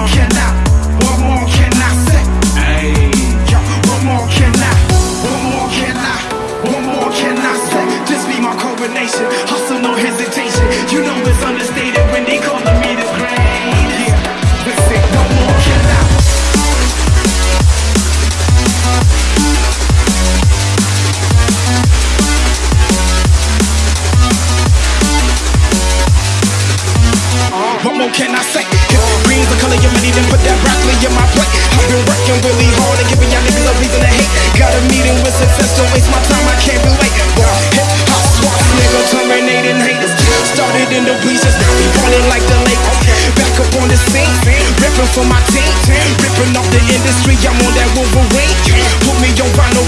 One more can I say? More can I? More can I? More can I say? Be my hustle no hesitation. You know it's understated when they calling me the great. Yeah, more can I? More can I say? Green's the color money, then put that broccoli in my plate. I've been working really hard and giving y'all niggas a reason to hate. Got a meeting with success, don't waste my time, I can't relate. Well, hip hop swaps, nigga, terminating haters. Started in the bleachers, now we ballin' like the Lakers. Back up on the scene, ripping for my team. Ripping off the industry, I'm on that Wolverine. Put me on vinyl